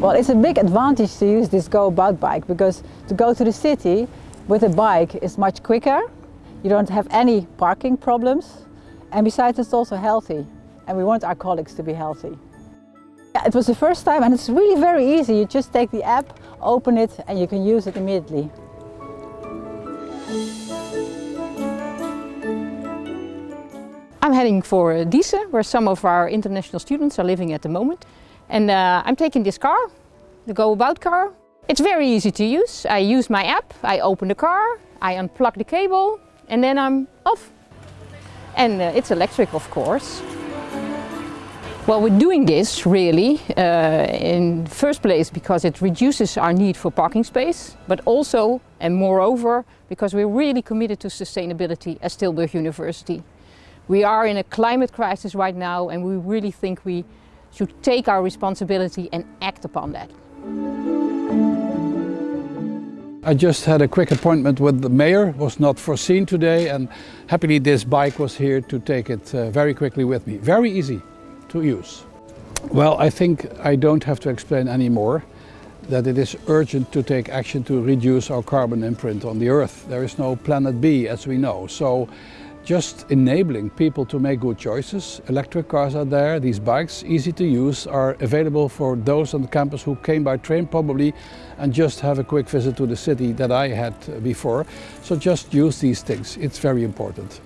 Well, it's a big advantage to use this GoAbout bike because to go to the city with a bike is much quicker. You don't have any parking problems. And besides, it's also healthy. And we want our colleagues to be healthy. Yeah, it was the first time and it's really very easy. You just take the app, open it and you can use it immediately. I'm heading for Diesse, where some of our international students are living at the moment. And uh, I'm taking this car, the GoAbout car. It's very easy to use. I use my app, I open the car, I unplug the cable and then I'm off. And uh, it's electric of course. Well, we're doing this really uh, in first place because it reduces our need for parking space, but also and moreover because we're really committed to sustainability at Tilburg University. We are in a climate crisis right now and we really think we should take our responsibility and act upon that. I just had a quick appointment with the mayor, was not foreseen today and happily this bike was here to take it uh, very quickly with me. Very easy to use. Well, I think I don't have to explain anymore that it is urgent to take action to reduce our carbon imprint on the earth. There is no planet B as we know. So just enabling people to make good choices. Electric cars are there, these bikes, easy to use, are available for those on the campus who came by train probably and just have a quick visit to the city that I had before. So just use these things, it's very important.